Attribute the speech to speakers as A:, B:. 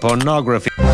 A: Pornography.